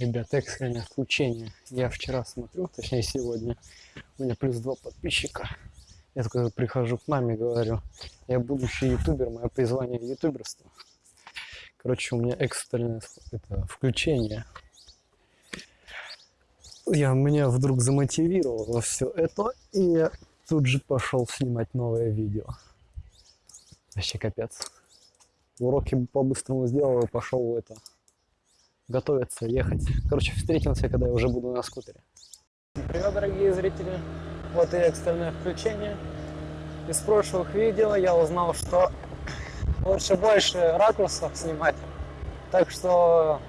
Ребята, экстренное включение. Я вчера смотрю, точнее сегодня, у меня плюс два подписчика. Я только прихожу к маме, говорю, я будущий ютубер, мое призвание ютуберство. Короче, у меня экстренное это, включение. Я меня вдруг замотивировало все это, и я тут же пошел снимать новое видео. Вообще капец. Уроки по-быстрому сделал и пошел это готовиться, ехать. Короче, встретимся, когда я уже буду на скутере. Привет, дорогие зрители. Вот и экстренное включение. Из прошлых видео я узнал, что лучше больше ракурсов снимать. Так что...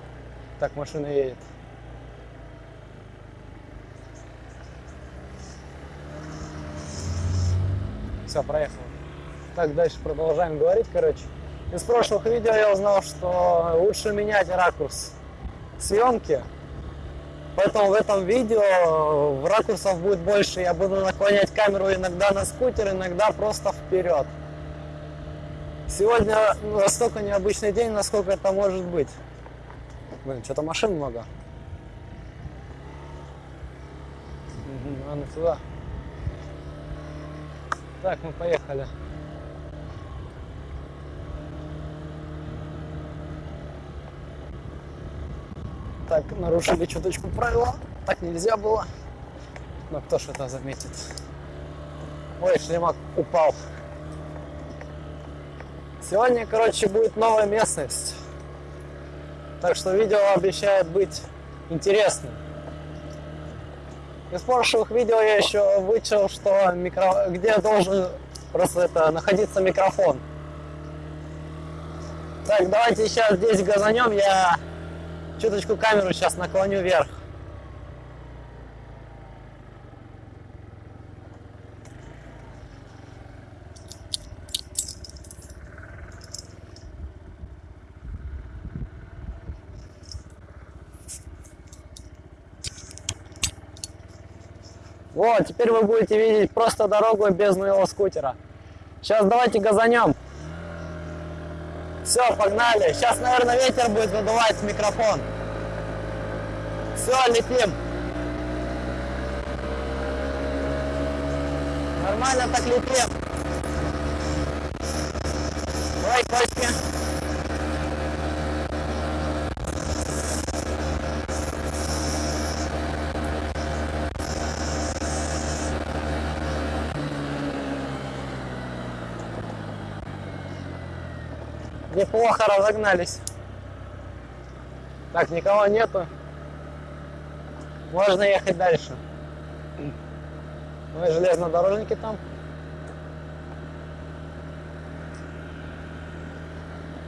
Так, машина едет. Все, проехал. Так, дальше продолжаем говорить, короче. Из прошлых видео я узнал, что лучше менять ракурс съемки. Поэтому в этом видео в ракурсов будет больше. Я буду наклонять камеру иногда на скутер, иногда просто вперед. Сегодня настолько необычный день, насколько это может быть. Блин, что-то машин много. Надо туда. Так, мы поехали. Так, нарушили чуточку правила. Так нельзя было. Но кто ж это заметит? Ой, шлемак упал. Сегодня, короче, будет новая местность. Так что видео обещает быть интересным. Из прошлых видео я еще вычел, что микро... где должен просто это находиться микрофон. Так, давайте сейчас здесь газанем, я чуточку камеру сейчас наклоню вверх. Вот, теперь вы будете видеть просто дорогу без моего скутера. Сейчас давайте газанем. Все, погнали. Сейчас, наверное, ветер будет выдувать микрофон. Все, летим. Нормально так летим. Давай, кочки. Неплохо разогнались. Так, никого нету. Можно ехать дальше. Ну и железнодорожники там.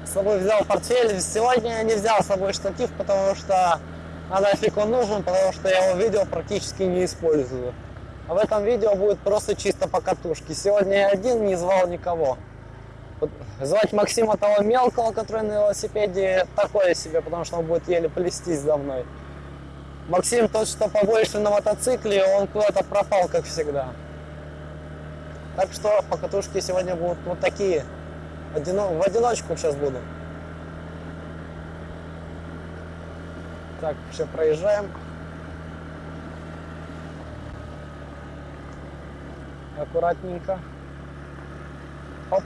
С собой взял портфель. Сегодня я не взял с собой штатив, потому что а нафиг он нужен, потому что я его видео практически не использую. А в этом видео будет просто чисто по катушке. Сегодня я один, не звал никого. Звать Максима того мелкого, который на велосипеде, такое себе, потому что он будет еле плестись за мной. Максим тот, что побольше на мотоцикле, он куда-то пропал, как всегда. Так что покатушки сегодня будут вот такие. Одино... В одиночку сейчас буду. Так, все проезжаем. Аккуратненько. Опа.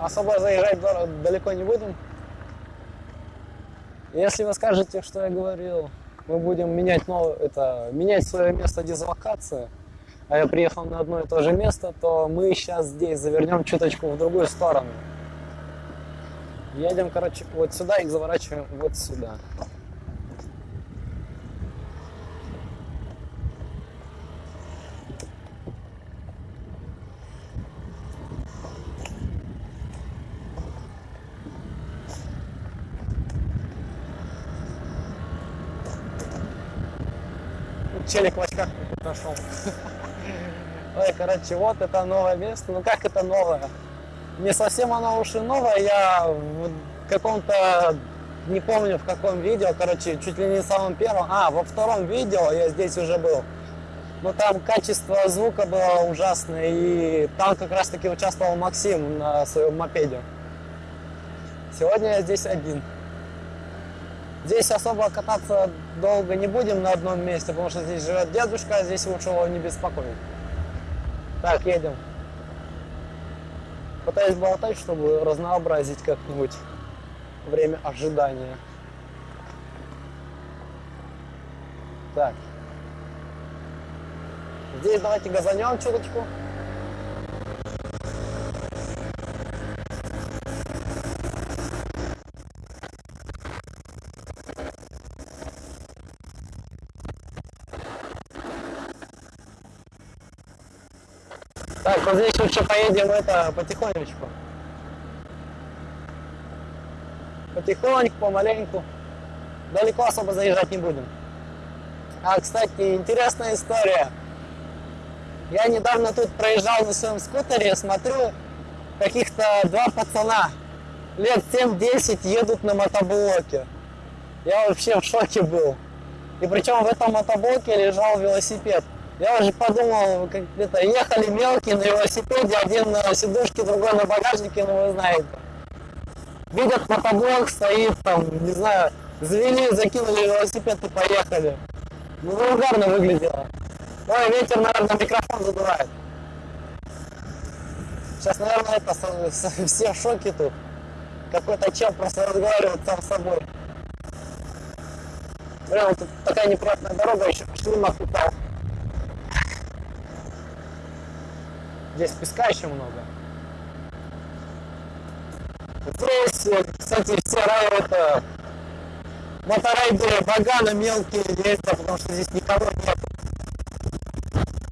особо заезжать далеко не будем. Если вы скажете, что я говорил, мы будем менять, новое, это, менять свое место дислокации, а я приехал на одно и то же место, то мы сейчас здесь завернем чуточку в другую сторону. Едем, короче, вот сюда и заворачиваем вот сюда. Челик в очках нашел. Ой, короче, вот это новое место. Ну как это новое? Не совсем оно уж и новое. Я в каком-то, не помню в каком видео, короче, чуть ли не в самом первом, а, во втором видео я здесь уже был. Но там качество звука было ужасное, и там как раз таки участвовал Максим на своем мопеде. Сегодня я здесь один. Здесь особо кататься долго не будем на одном месте, потому что здесь живет дедушка, а здесь лучше его не беспокоить. Так, едем. Пытаюсь болтать, чтобы разнообразить как-нибудь время ожидания. Так. Здесь давайте газанем чуточку. Так, вот здесь лучше поедем это потихонечку. Потихоньку, помаленьку. Далеко особо заезжать не будем. А, кстати, интересная история. Я недавно тут проезжал на своем скутере, смотрю, каких-то два пацана лет 7-10 едут на мотоблоке. Я вообще в шоке был. И причем в этом мотоблоке лежал велосипед. Я уже подумал, как это, ехали мелкие на велосипеде, один на сидушке, другой на багажнике, ну вы знаете. Видят мотоблок, стоит там, не знаю, завели, закинули велосипед и поехали. Ну, вульгарно выглядело. Ой, ветер, наверное, микрофон задувает. Сейчас, наверное, это все в шоке тут. Какой-то чел просто разговаривает сам с собой. Прям тут такая неприятная дорога, еще шлемах упал. Здесь песка еще много. Здесь, кстати, все это, моторайдеры баганы мелкие ездят, потому что здесь никого нет.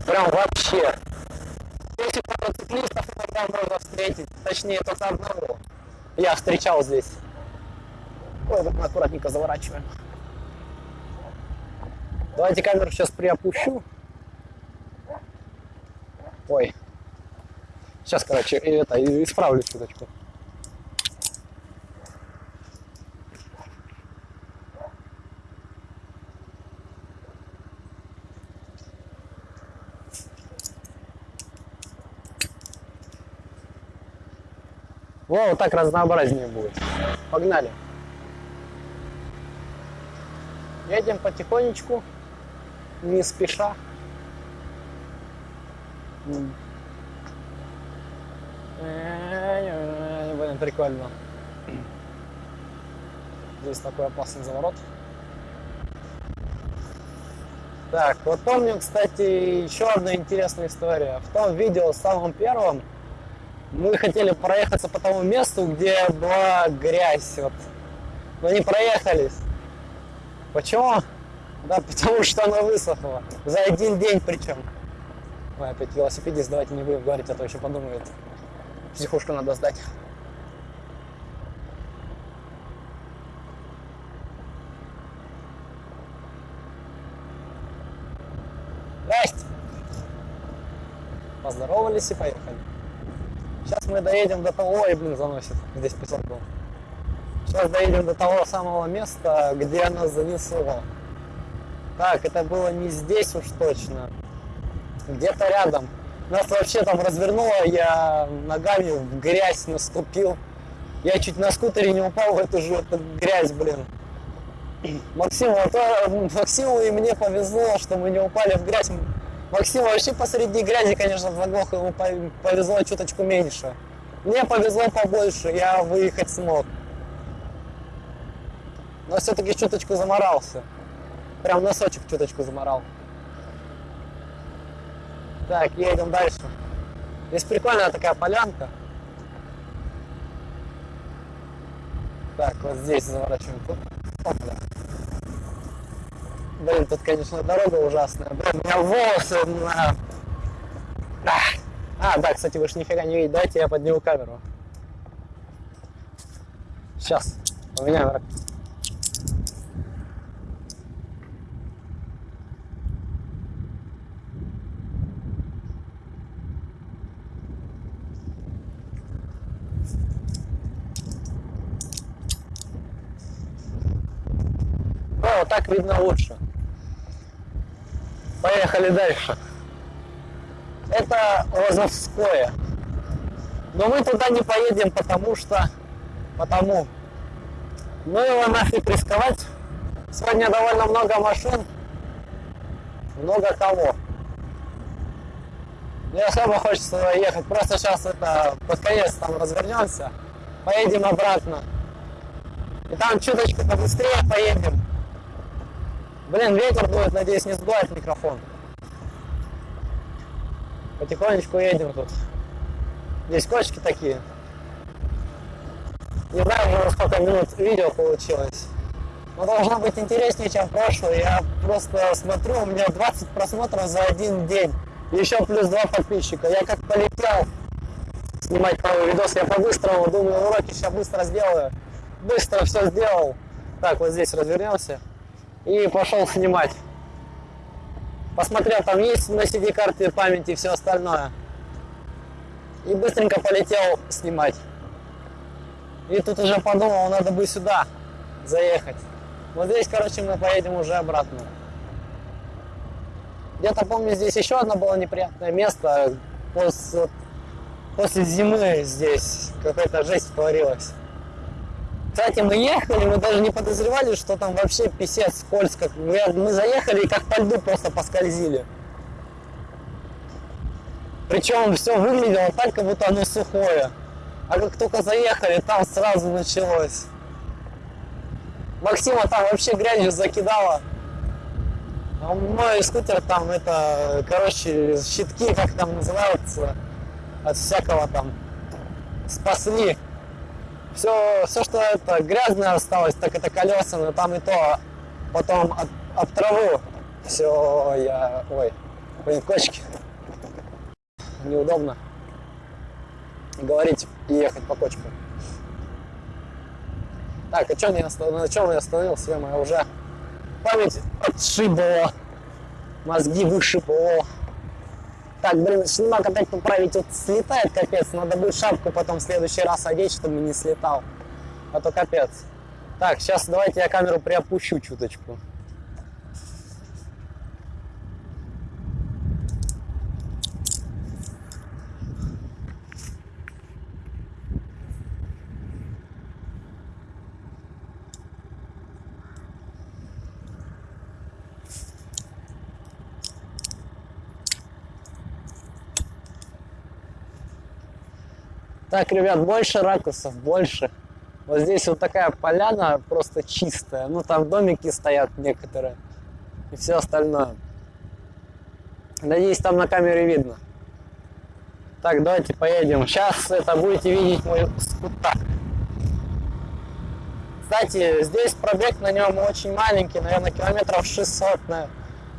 Прям вообще. Здесь мотоциклистов иногда можно встретить, точнее только одного. Я встречал здесь. Ой, вот мы аккуратненько заворачиваем. Давайте камеру сейчас приопущу. Ой, Сейчас, короче, это, исправлю чуточку. Во, вот так разнообразнее будет. Погнали. Едем потихонечку, не спеша. Прикольно. Здесь такой опасный заворот. Так, вот помню, кстати, еще одна интересная история. В том видео, самом первом, мы хотели проехаться по тому месту, где была грязь. Вот. Но не проехались. Почему? Да, потому что она высохла. За один день причем. Ой, опять велосипедист, давайте не будем говорить, а то еще подумают психушку надо сдать. Поздоровались и поехали. Сейчас мы доедем до того, и блин, заносит, здесь песок был. Сейчас доедем до того самого места, где нас занесло. Так, это было не здесь уж точно. Где-то рядом. Нас вообще там развернуло, я ногами в грязь наступил. Я чуть на скутере не упал в эту же эту грязь, блин. Максиму, а то, Максиму и мне повезло, что мы не упали в грязь. Максим вообще посреди грязи, конечно, заглох, ему повезло чуточку меньше. Мне повезло побольше, я выехать смог. Но все-таки чуточку заморался. Прям носочек чуточку заморал. Так, едем дальше. Здесь прикольная такая полянка. Так, вот здесь заворачиваем. Опа. Блин, тут, конечно, дорога ужасная. Блин, у меня волосы на... А, да, кстати, вы же нифига не видите. Дайте я подниму камеру. Сейчас. У меня вот так видно лучше. Поехали дальше. Это Лозовское. Но мы туда не поедем, потому что... Потому Ну его нафиг рисковать. Сегодня довольно много машин, много кого. Не особо хочется ехать, просто сейчас это под конец там развернемся, поедем обратно. И там чуточку побыстрее поедем. Блин, ветер дует, надеюсь, не сдувает микрофон. Потихонечку едем тут. Здесь кочки такие. Не знаю, уже сколько минут видео получилось. Но должно быть интереснее, чем прошлое. Я просто смотрю, у меня 20 просмотров за один день. Еще плюс два подписчика. Я как полетел снимать новый видос, я по-быстрому думаю, уроки сейчас быстро сделаю. Быстро все сделал. Так, вот здесь развернемся. И пошел снимать. Посмотрел, там есть на CD-карте памяти и все остальное. И быстренько полетел снимать. И тут уже подумал, надо бы сюда заехать. Вот здесь, короче, мы поедем уже обратно. Где-то помню, здесь еще одно было неприятное место. После, после зимы здесь какая-то жесть творилась. Кстати, мы ехали, мы даже не подозревали, что там вообще писец скользко. Мы, заехали и как по льду просто поскользили. Причем все выглядело так, как будто оно сухое. А как только заехали, там сразу началось. Максима там вообще грязью закидала. А мой скутер там это, короче, щитки, как там называются, от всякого там спасли. Все, все, что это грязное осталось, так это колеса, но там и то потом об, об траву. Все, я, ой, блин, кочки. Неудобно говорить и ехать по кочку. Так, а что не остав... на чем я остановился? Я уже память отшибала, мозги вышибала. Так, блин, снимак опять поправить, вот слетает капец, надо будет шапку потом в следующий раз одеть, чтобы не слетал, а то капец. Так, сейчас давайте я камеру приопущу чуточку. Так, ребят, больше ракурсов, больше. Вот здесь вот такая поляна просто чистая. Ну, там домики стоят некоторые. И все остальное. Надеюсь, там на камере видно. Так, давайте поедем. Сейчас это будете видеть мой скутак. Кстати, здесь пробег на нем очень маленький, наверное, километров 600.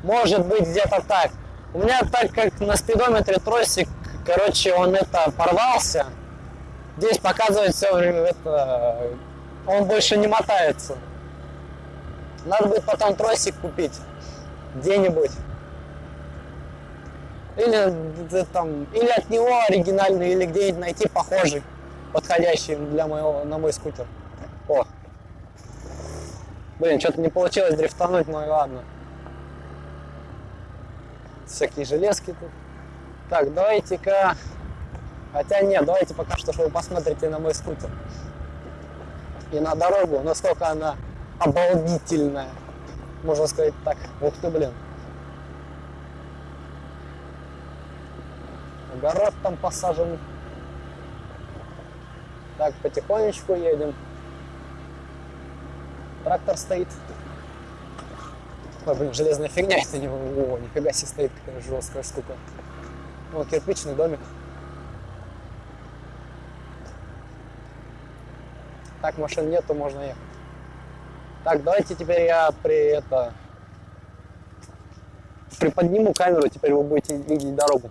Может быть, где-то так. У меня так как на спидометре тросик, короче, он это порвался. Здесь показывает все время это, он больше не мотается. Надо будет потом тросик купить где-нибудь. Или там, или от него оригинальный, или где-нибудь найти похожий, подходящий для моего, на мой скутер. О. Блин, что-то не получилось дрифтануть, но и ладно. Всякие железки тут. Так, давайте-ка Хотя нет, давайте пока что, что вы посмотрите на мой скутер. И на дорогу, насколько она обалдительная. Можно сказать так. Ух ты, блин. Огород там посажен. Так, потихонечку едем. Трактор стоит. Ой, блин, железная фигня это не... О, нифига себе стоит, какая жесткая штука. О, кирпичный домик. Так машин нету, можно ехать. Так, давайте теперь я при это приподниму камеру, теперь вы будете видеть дорогу.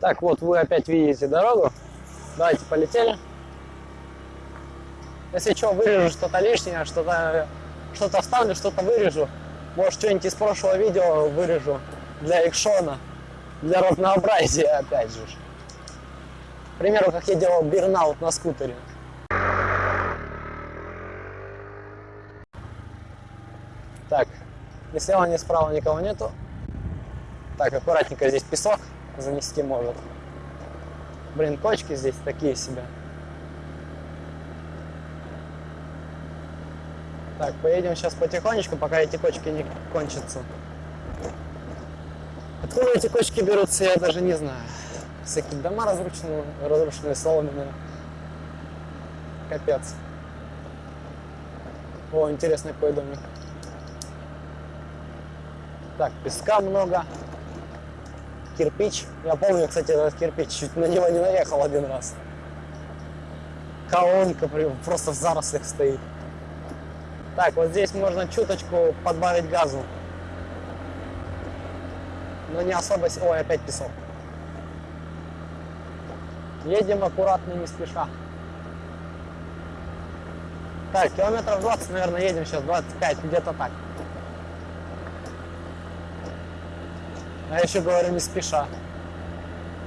Так, вот вы опять видите дорогу. Давайте полетели. Если что, вырежу что-то лишнее, что-то что, что -то вставлю, что-то вырежу. Может, что-нибудь из прошлого видео вырежу для экшона, для разнообразия, опять же. К примеру, как я делал бернаут на скутере. Так, ни слева, ни справа никого нету. Так, аккуратненько здесь песок занести может. Блин, кочки здесь такие себе. Так, поедем сейчас потихонечку, пока эти кочки не кончатся. Откуда эти кочки берутся, я даже не знаю. Всякие дома разрушенные, разрушенные соломенные. Капец. О, интересный какой домик. Так, песка много. Кирпич. Я помню, кстати, этот кирпич. Чуть на него не наехал один раз. Колонка просто в зарослях стоит. Так, вот здесь можно чуточку подбавить газу. Но не особо... Ой, опять песок. Едем аккуратно, не спеша. Так, километров 20, наверное, едем сейчас, 25, где-то так. А еще говорю, не спеша.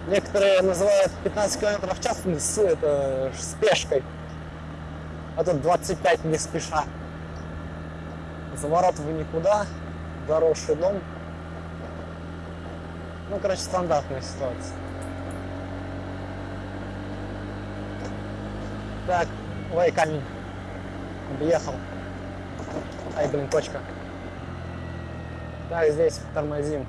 Некоторые называют 15 километров в час с, это, спешкой. А тут 25 не спеша. Заворот в никуда, заросший дом. Ну, короче, стандартная ситуация. Так, ой, камень. Объехал. Ай, блин, кочка. Так, здесь тормозим.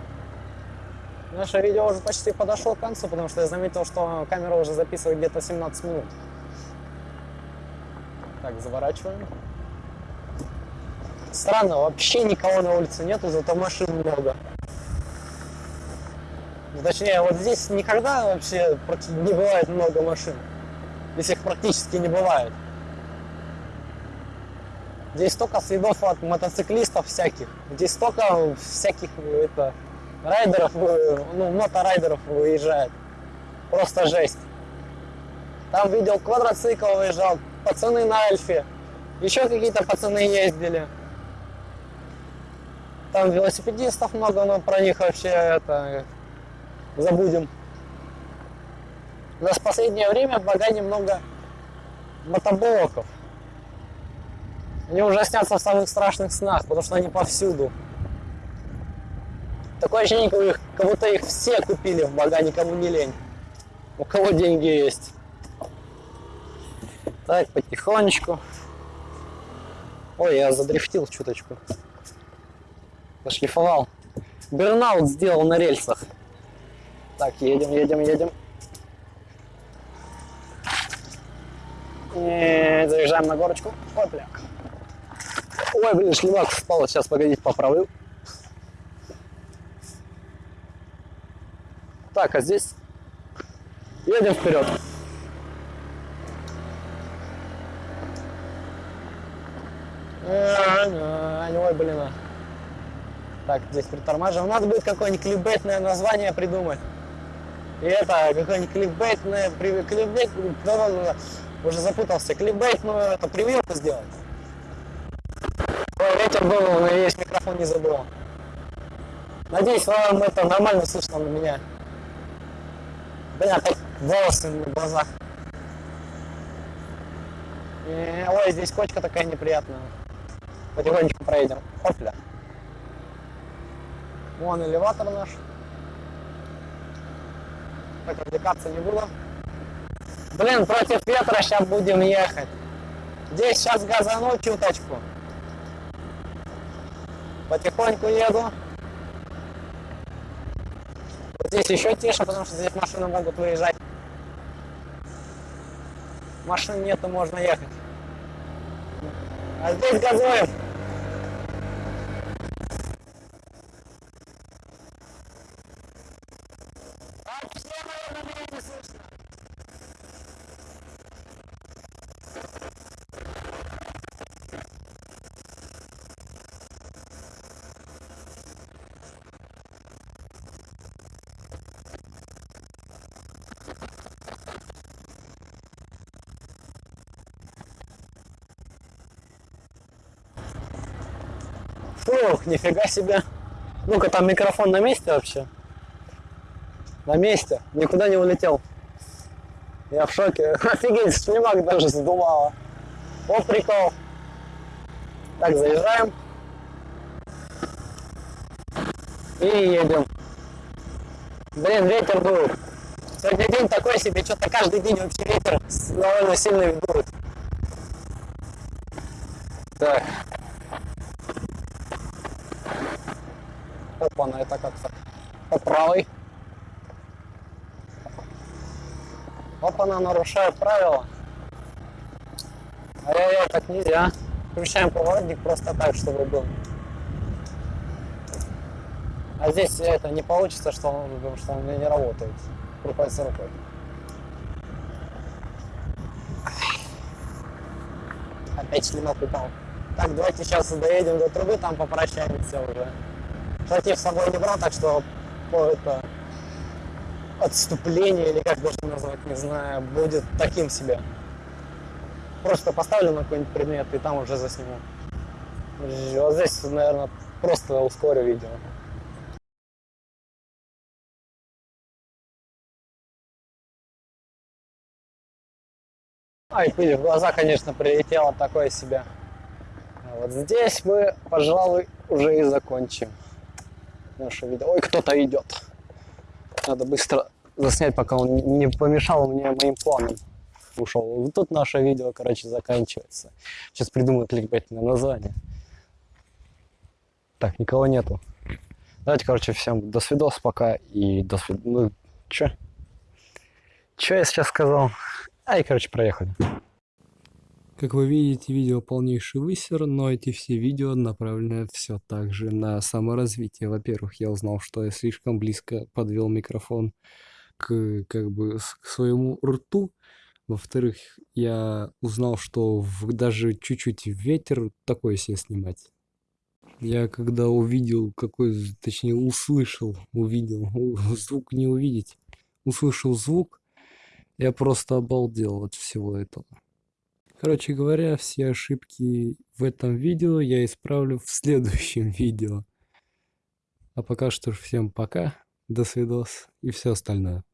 Наше видео уже почти подошло к концу, потому что я заметил, что камера уже записывает где-то 17 минут. Так, заворачиваем. Странно, вообще никого на улице нету, зато машин много. Ну, Точнее, вот здесь никогда вообще не бывает много машин. Здесь их практически не бывает. Здесь столько следов от мотоциклистов всяких. Здесь столько всяких это, райдеров, э, ну, моторайдеров выезжает. Просто жесть. Там видел квадроцикл выезжал, пацаны на Альфе. Еще какие-то пацаны ездили. Там велосипедистов много, но про них вообще это забудем. У нас в последнее время в Багане много мотоблоков. Они уже снятся в самых страшных снах, потому что они повсюду. Такое ощущение, как, будто их все купили в Багане, кому не лень. У кого деньги есть. Так, потихонечку. Ой, я задрифтил чуточку. Зашлифовал. Бернаут сделал на рельсах. Так, едем, едем, едем. И заезжаем на горочку. Опля. Ой, блин, шлемак спал. Сейчас, погодите, поправлю. Так, а здесь едем вперед. Ой, блин. а. Так, здесь притормаживаем. Надо будет какое-нибудь кликбейтное название придумать. И это, какое-нибудь кликбейтное, при- кликбейт, да-да-да, уже запутался, кликбейтную это прививку сделать. Ой, ветер был, но весь микрофон не забыл. Надеюсь, вам это нормально слышно на меня. Блин, опять волосы на глазах. Э, Ой, здесь кочка такая неприятная. Потихонечку проедем. Опля. Вон элеватор наш. Так, развлекаться не буду. Блин, против ветра сейчас будем ехать. Здесь сейчас газану чуточку. Потихоньку еду. Вот здесь еще тише, потому что здесь машины могут выезжать. Машин нету, можно ехать. А здесь газуем. Фух, нифига себе. Ну-ка, там микрофон на месте вообще? На месте, никуда не улетел. Я в шоке. Офигеть, шлемак даже сдувало. Вот прикол. Так, заезжаем. И едем. Блин, ветер был. Сегодня день такой себе, что-то каждый день вообще ветер довольно сильный дует. Так. Опа, на это как-то по правой. Опа, она нарушает правила. Ай-яй-яй, так нельзя. Включаем поворотник просто так, чтобы был. А здесь это не получится, что он, потому что он не работает. Приходится рукой. Опять шлемок упал. Так, давайте сейчас доедем до трубы, там попрощаемся уже. Штатив с собой не брал, так что по это отступление, или как даже назвать, не знаю, будет таким себе. Просто поставлю на какой-нибудь предмет и там уже засниму. Вот здесь, наверное, просто ускорю видео. А, пыль в глаза, конечно, прилетела такое себе. Вот здесь мы, пожалуй, уже и закончим наше видео. Ой, кто-то идет. Надо быстро заснять, пока он не помешал мне моим планам. Ушел. Вот тут наше видео, короче, заканчивается. Сейчас придумаю кликбейтное название. Так, никого нету. Давайте, короче, всем до свидос пока и до свид... Ну, чё? Чё я сейчас сказал? Ай, короче, проехали. Как вы видите, видео полнейший высер, но эти все видео направлены все так же на саморазвитие. Во-первых, я узнал, что я слишком близко подвел микрофон к, как бы, к своему рту. Во-вторых, я узнал, что в, даже чуть-чуть ветер такой себе снимать. Я когда увидел, какой, точнее услышал, увидел, звук не увидеть, услышал звук, я просто обалдел от всего этого. Короче говоря, все ошибки в этом видео я исправлю в следующем видео. А пока что всем пока, до свидос и все остальное.